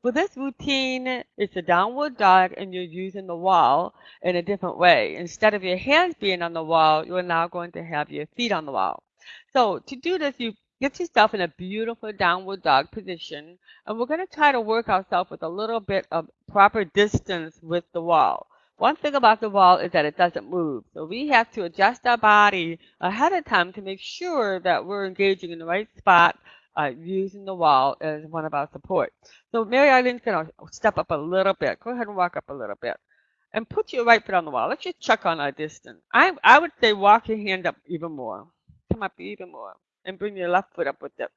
For this routine, it's a downward dog and you're using the wall in a different way. Instead of your hands being on the wall, you're now going to have your feet on the wall. So to do this, you get yourself in a beautiful downward dog position. And we're going to try to work ourselves with a little bit of proper distance with the wall. One thing about the wall is that it doesn't move. So we have to adjust our body ahead of time to make sure that we're engaging in the right spot uh, using the wall as one of our support. So Mary Eileen's going to step up a little bit. Go ahead and walk up a little bit. And put your right foot on the wall. Let's just check on our distance. I, I would say walk your hand up even more. Come up even more. And bring your left foot up with it.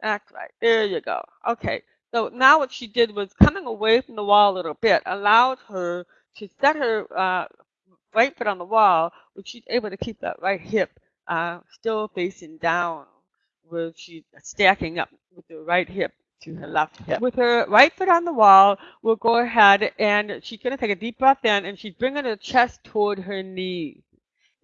That's right. There you go. Okay. So now what she did was coming away from the wall a little bit allowed her to set her uh, right foot on the wall, which she's able to keep that right hip uh, still facing down where she's stacking up with her right hip to her mm-hmm. left hip. With her right foot on the wall, we'll go ahead and she's going to take a deep breath in and she's bringing her chest toward her knees.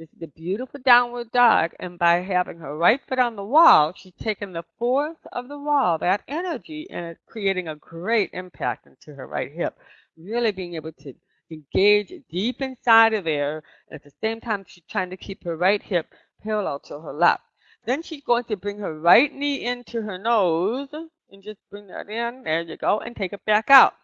This is a beautiful downward dog, and by having her right foot on the wall, she's taking the force of the wall, that energy, and it's creating a great impact into her right hip. Really being able to engage deep inside of there, and at the same time, she's trying to keep her right hip parallel to her left. Then she's going to bring her right knee into her nose and just bring that in. There you go. And take it back out.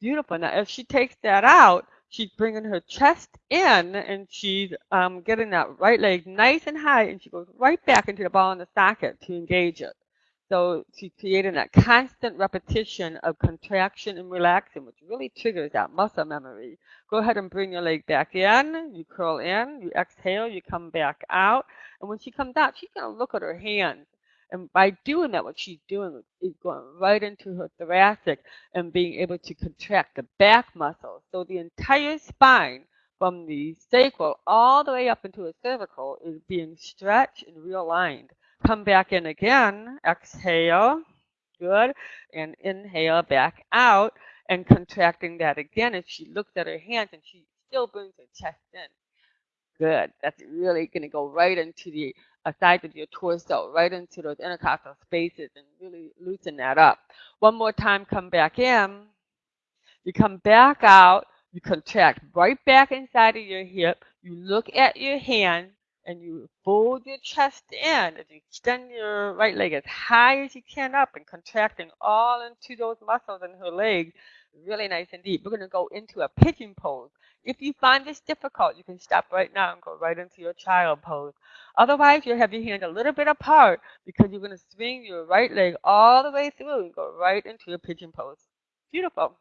Beautiful. Now, if she takes that out, she's bringing her chest in and she's um, getting that right leg nice and high and she goes right back into the ball in the socket to engage it. So she's creating that constant repetition of contraction and relaxing, which really triggers that muscle memory. Go ahead and bring your leg back in. You curl in. You exhale. You come back out. And when she comes out, she's going to look at her hands. And by doing that, what she's doing is going right into her thoracic and being able to contract the back muscles. So the entire spine from the sacral all the way up into the cervical is being stretched and realigned. Come back in again. Exhale. Good. And inhale back out and contracting that again as she looks at her hands and she still brings her chest in. Good. That's really going to go right into the uh, side of your torso, right into those intercostal spaces and really loosen that up. One more time, come back in. You come back out. You contract right back inside of your hip. You look at your hand and you fold your chest in as you extend your right leg as high as you can up and contracting all into those muscles in her leg really nice and deep. We're going to go into a pigeon pose. If you find this difficult, you can stop right now and go right into your child pose. Otherwise, you'll have your hands a little bit apart because you're going to swing your right leg all the way through and go right into your pigeon pose. Beautiful.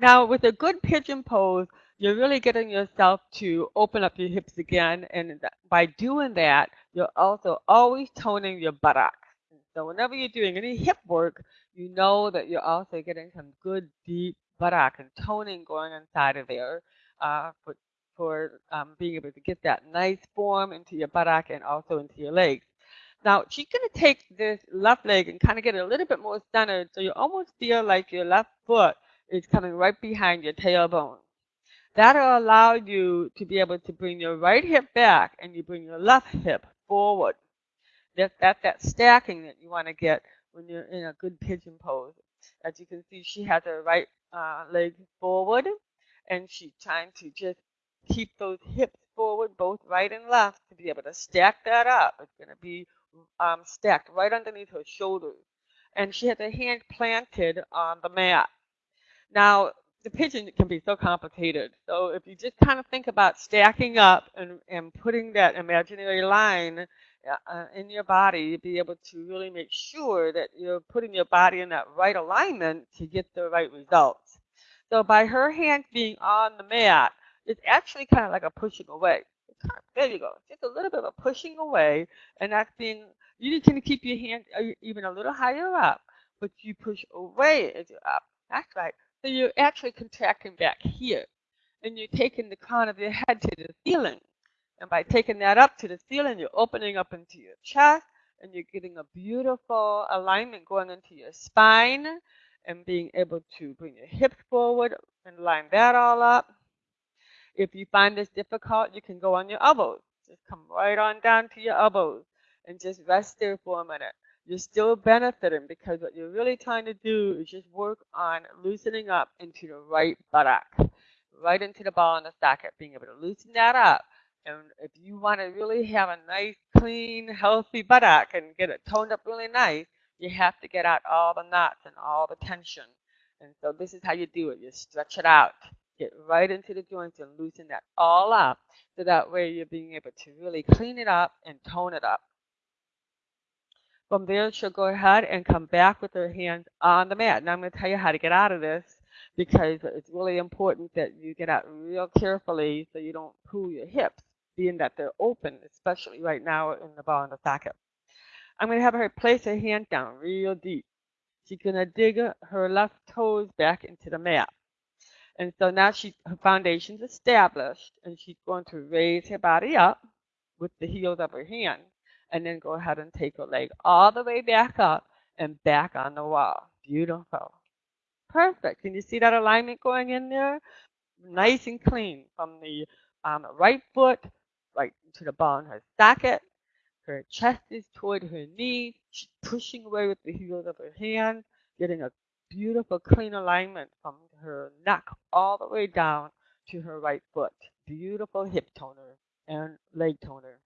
Now, with a good pigeon pose, you're really getting yourself to open up your hips again. And by doing that, you're also always toning your buttocks. So whenever you're doing any hip work, you know that you're also getting some good deep buttock and toning going inside of there uh, for, for um, being able to get that nice form into your buttock and also into your legs. Now, she's going to take this left leg and kind of get it a little bit more centered so you almost feel like your left foot is coming right behind your tailbone. That'll allow you to be able to bring your right hip back and you bring your left hip forward. That's, that's that stacking that you want to get when you're in a good pigeon pose. As you can see, she has her right uh, leg forward and she's trying to just keep those hips forward, both right and left, to be able to stack that up. It's going to be um, stacked right underneath her shoulders. And she has her hand planted on the mat. Now, the pigeon can be so complicated. So if you just kind of think about stacking up and, and putting that imaginary line uh, uh, in your body, you'll be able to really make sure that you're putting your body in that right alignment to get the right results. So by her hands being on the mat, it's actually kind of like a pushing away. There you go. Just a little bit of a pushing away, and that's being, you can keep your hand uh, even a little higher up, but you push away as you're up. That's right. So you're actually contracting back here. And you're taking the crown of your head to the ceiling. And by taking that up to the ceiling, you're opening up into your chest and you're getting a beautiful alignment going into your spine and being able to bring your hips forward and line that all up. If you find this difficult, you can go on your elbows. Just come right on down to your elbows and just rest there for a minute. You're still benefiting because what you're really trying to do is just work on loosening up into the right buttock, right into the ball and the socket, being able to loosen that up. And if you want to really have a nice, clean, healthy buttock and get it toned up really nice, you have to get out all the knots and all the tension. And so this is how you do it. You stretch it out, get right into the joints and loosen that all up. So that way you're being able to really clean it up and tone it up. From there, she'll go ahead and come back with her hands on the mat. Now I'm going to tell you how to get out of this because it's really important that you get out real carefully so you don't pull your hips, being that they're open, especially right now in the ball and the socket. I'm going to have her place her hand down real deep. She's going to dig her left toes back into the mat. And so now she her foundation's established and she's going to raise her body up with the heels of her hand and then go ahead and take her leg all the way back up and back on the wall. Beautiful. Perfect. Can you see that alignment going in there? Nice and clean from the um, right foot right to the ball in her socket. Her chest is toward her knee. She's pushing away with the heels of her hands, getting a beautiful clean alignment from her neck all the way down to her right foot. Beautiful hip toner and leg toner.